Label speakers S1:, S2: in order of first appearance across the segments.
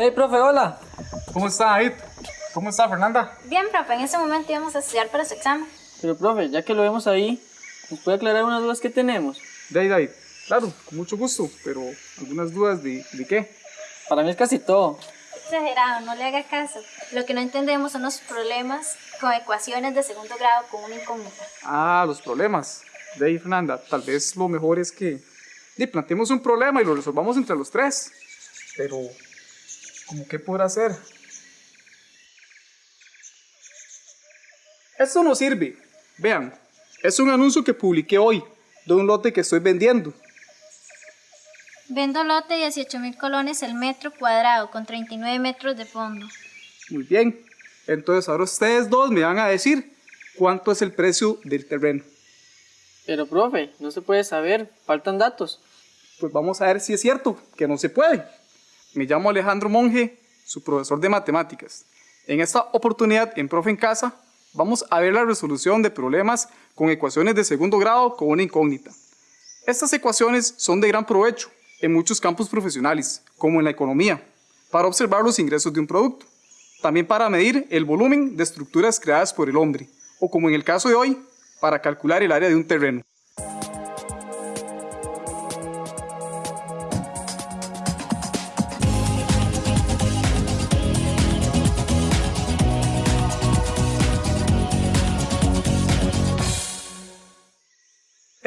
S1: Hey, profe, hola.
S2: ¿Cómo está, David? ¿Cómo está, Fernanda?
S3: Bien, profe, en este momento íbamos a estudiar para su examen.
S1: Pero, profe, ya que lo vemos ahí, ¿nos puede aclarar unas dudas que tenemos?
S2: De ahí, David. Claro, con mucho gusto, pero algunas dudas de, de qué.
S1: Para mí es casi todo.
S3: Exagerado, no le haga caso. Lo que no entendemos son los problemas con ecuaciones de segundo grado con una incógnita.
S2: Ah, los problemas. De ahí, Fernanda, tal vez lo mejor es que de, planteemos un problema y lo resolvamos entre los tres. Pero, ¿cómo qué podrá hacer? Esto no sirve. Vean, es un anuncio que publiqué hoy de un lote que estoy vendiendo.
S3: Vendo lote 18 mil colones el metro cuadrado con 39 metros de fondo.
S2: Muy bien. Entonces ahora ustedes dos me van a decir cuánto es el precio del terreno.
S1: Pero, profe, no se puede saber, faltan datos.
S2: Pues vamos a ver si es cierto que no se puede. Me llamo Alejandro Monge, su profesor de matemáticas. En esta oportunidad, en Profe en Casa, vamos a ver la resolución de problemas con ecuaciones de segundo grado con una incógnita. Estas ecuaciones son de gran provecho en muchos campos profesionales, como en la economía, para observar los ingresos de un producto, también para medir el volumen de estructuras creadas por el hombre, o como en el caso de hoy, para calcular el área de un terreno.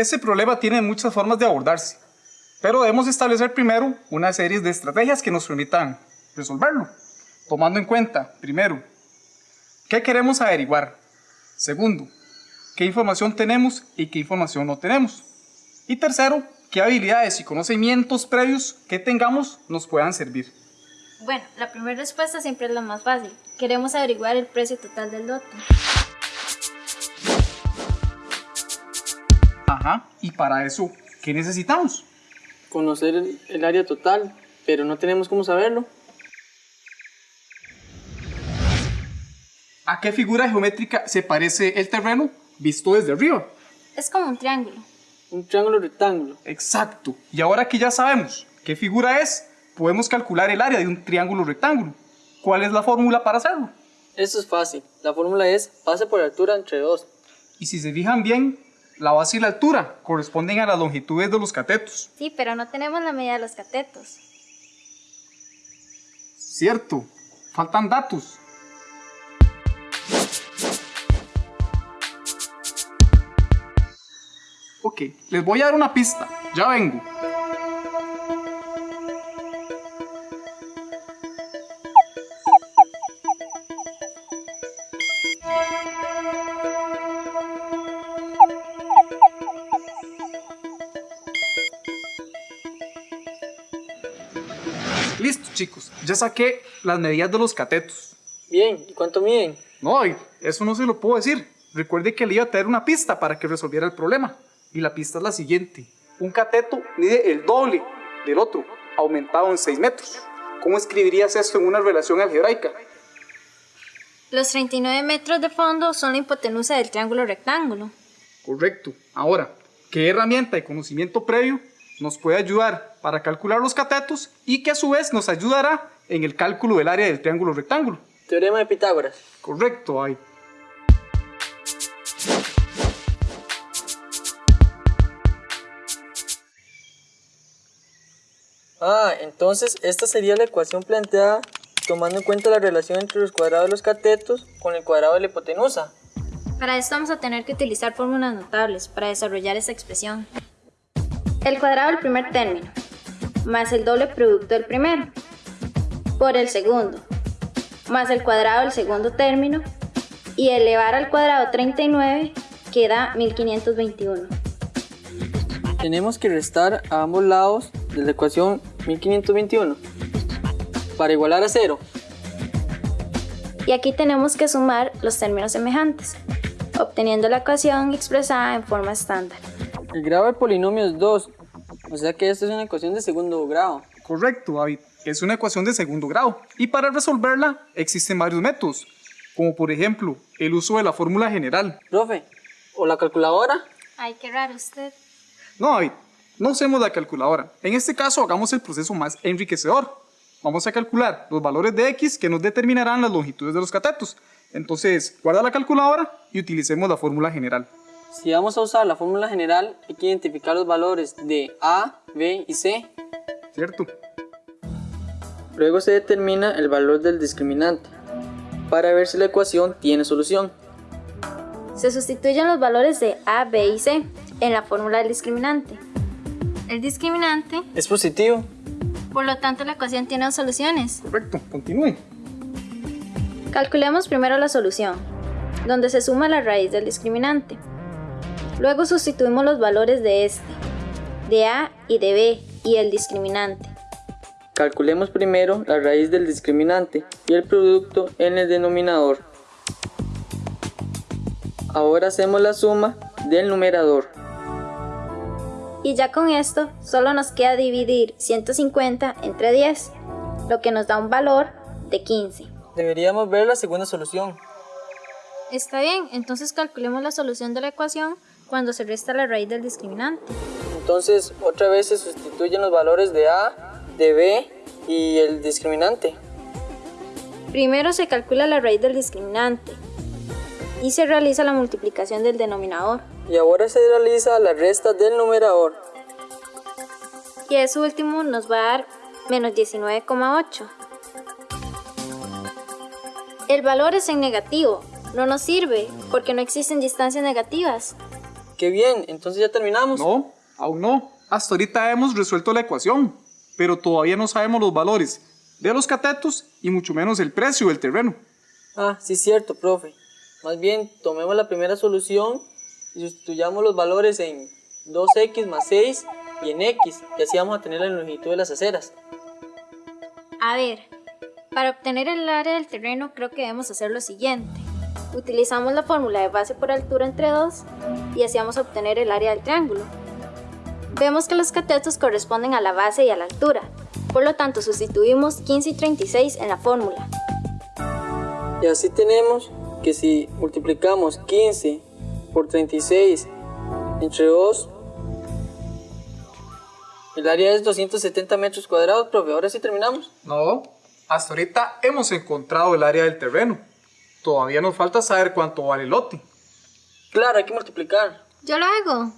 S2: Este problema tiene muchas formas de abordarse, pero debemos establecer primero una serie de estrategias que nos permitan resolverlo, tomando en cuenta, primero, qué queremos averiguar, segundo, qué información tenemos y qué información no tenemos, y tercero, qué habilidades y conocimientos previos que tengamos nos puedan servir.
S3: Bueno, la primera respuesta siempre es la más fácil. Queremos averiguar el precio total del lote.
S2: Ajá, y para eso, ¿qué necesitamos?
S1: Conocer el, el área total, pero no tenemos cómo saberlo.
S2: ¿A qué figura geométrica se parece el terreno visto desde arriba?
S3: Es como un triángulo.
S1: Un triángulo rectángulo.
S2: Exacto. Y ahora que ya sabemos qué figura es, podemos calcular el área de un triángulo rectángulo. ¿Cuál es la fórmula para hacerlo?
S1: Eso es fácil. La fórmula es base por altura entre 2.
S2: Y si se fijan bien, la base y la altura corresponden a las longitudes de los catetos.
S3: Sí, pero no tenemos la medida de los catetos.
S2: Cierto, faltan datos. Ok, les voy a dar una pista. Ya vengo. Listo, chicos. Ya saqué las medidas de los catetos.
S1: Bien, ¿y cuánto miden?
S2: No, y eso no se lo puedo decir. Recuerde que le iba a traer una pista para que resolviera el problema. Y la pista es la siguiente. Un cateto mide el doble del otro, aumentado en 6 metros. ¿Cómo escribirías esto en una relación algebraica?
S3: Los 39 metros de fondo son la hipotenusa del triángulo rectángulo.
S2: Correcto. Ahora, ¿qué herramienta de conocimiento previo nos puede ayudar para calcular los catetos y que a su vez nos ayudará en el cálculo del área del triángulo rectángulo?
S1: Teorema de Pitágoras.
S2: Correcto, ahí.
S1: Ah, entonces esta sería la ecuación planteada tomando en cuenta la relación entre los cuadrados de los catetos con el cuadrado de la hipotenusa.
S3: Para esto vamos a tener que utilizar fórmulas notables para desarrollar esta expresión. El cuadrado del primer término, más el doble producto del primero, por el segundo, más el cuadrado del segundo término, y elevar al cuadrado 39 queda 1521.
S1: Tenemos que restar a ambos lados de la ecuación 1521 para igualar a cero.
S3: Y aquí tenemos que sumar los términos semejantes, obteniendo la ecuación expresada en forma estándar.
S1: El grado del polinomio es 2, o sea que esta es una ecuación de segundo grado.
S2: Correcto, David. Es una ecuación de segundo grado. Y para resolverla existen varios métodos, como por ejemplo el uso de la fórmula general.
S1: Profe, ¿o la calculadora?
S3: Ay, qué raro usted.
S2: No, David, no usemos la calculadora. En este caso hagamos el proceso más enriquecedor. vamos a calcular los valores de x que nos determinarán las longitudes de los catetos. Entonces, guarda la calculadora y utilicemos la fórmula general.
S1: Si vamos a usar la fórmula general, hay que identificar los valores de A, B y C.
S2: ¿Cierto?
S1: Luego se determina el valor del discriminante para ver si la ecuación tiene solución.
S3: Se sustituyen los valores de A, B y C en la fórmula del discriminante. El discriminante,
S1: Es positivo.
S3: por lo tanto, la ecuación tiene dos soluciones.
S2: Correcto, continúe.
S3: Calculemos primero la solución, donde se suma la raíz del discriminante. Luego sustituimos los valores de este, de A y de B y el discriminante.
S1: Calculemos primero la raíz del discriminante y el producto en el denominador. Ahora hacemos la suma del numerador.
S3: Y ya con esto, solo nos queda dividir 150 entre 10, lo que nos da un valor de 15.
S1: Deberíamos ver la segunda solución.
S3: Está bien, entonces calculemos la solución de la ecuación cuando se resta la raíz del discriminante.
S1: Entonces, otra vez se sustituyen los valores de A, de B y el discriminante.
S3: Primero se calcula la raíz del discriminante y se realiza la multiplicación del denominador.
S1: Y ahora se realiza la resta del numerador.
S3: Y eso último nos va a dar menos 19,8. El valor es en negativo, no nos sirve porque no existen distancias negativas.
S1: ¡Qué bien! Entonces ya terminamos.
S2: No, aún no. Hasta ahorita hemos resuelto la ecuación, pero todavía no sabemos los valores de los catetos y mucho menos el precio del terreno.
S1: Ah, sí es cierto, profe. Más bien, tomemos la primera solución y sustituyamos los valores en 2x más 6 y en x, y así vamos a tener la longitud de las aceras.
S3: A ver, para obtener el área del terreno creo que debemos hacer lo siguiente. Utilizamos la fórmula de base por altura entre 2 y así vamos a obtener el área del triángulo. Vemos que los catetos corresponden a la base y a la altura, por lo tanto sustituimos 15 y 36 en la fórmula.
S1: Y así tenemos que si multiplicamos 15 por 36 entre 2, el área es 270 metros cuadrados, profe. Ahora sí terminamos.
S2: No, hasta ahorita hemos encontrado el área del terreno. Todavía nos falta saber cuánto vale el lote.
S1: Claro, hay que multiplicar.
S3: Yo lo hago.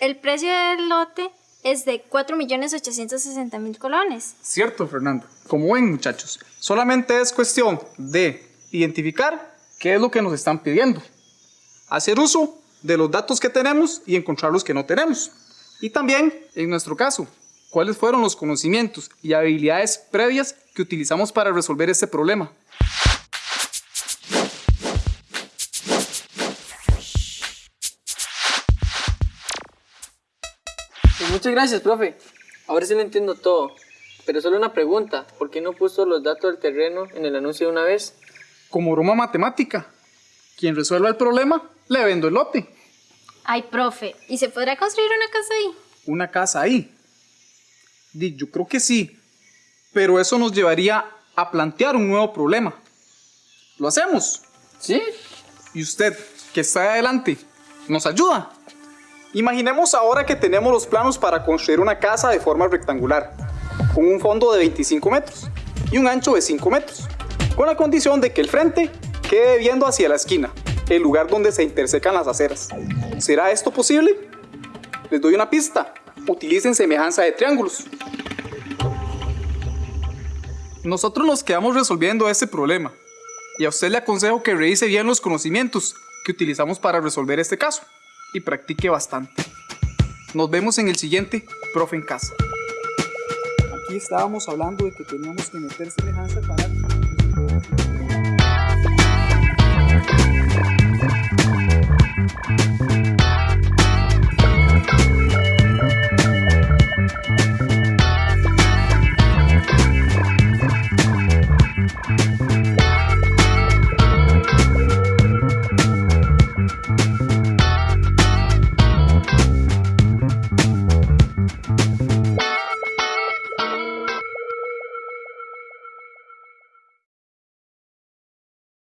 S3: El precio del lote es de 4.860.000 colones.
S2: Cierto, Fernando. Como ven, muchachos, solamente es cuestión de identificar qué es lo que nos están pidiendo. Hacer uso de los datos que tenemos y encontrar los que no tenemos. Y también, en nuestro caso, cuáles fueron los conocimientos y habilidades previas que utilizamos para resolver este problema.
S1: Pues muchas gracias, profe. Ahora sí lo entiendo todo. Pero solo una pregunta. ¿Por qué no puso los datos del terreno en el anuncio de una vez?
S2: Como broma matemática, quien resuelva el problema, le vendo el lote.
S3: Ay, profe, ¿y se podrá construir una casa ahí?
S2: Una casa ahí. Yo creo que sí, pero eso nos llevaría a plantear un nuevo problema. ¿Lo hacemos?
S1: ¿Sí?
S2: Y usted, que está adelante, ¿nos ayuda? Imaginemos ahora que tenemos los planos para construir una casa de forma rectangular, con un fondo de 25 metros y un ancho de 5 metros, con la condición de que el frente quede viendo hacia la esquina, el lugar donde se intersecan las aceras. ¿Será esto posible? Les doy una pista. Utilicen semejanza de triángulos. Nosotros nos quedamos resolviendo este problema y a usted le aconsejo que revise bien los conocimientos que utilizamos para resolver este caso y practique bastante. Nos vemos en el siguiente Profe en Casa. Aquí estábamos hablando de que teníamos que meter semejanza para...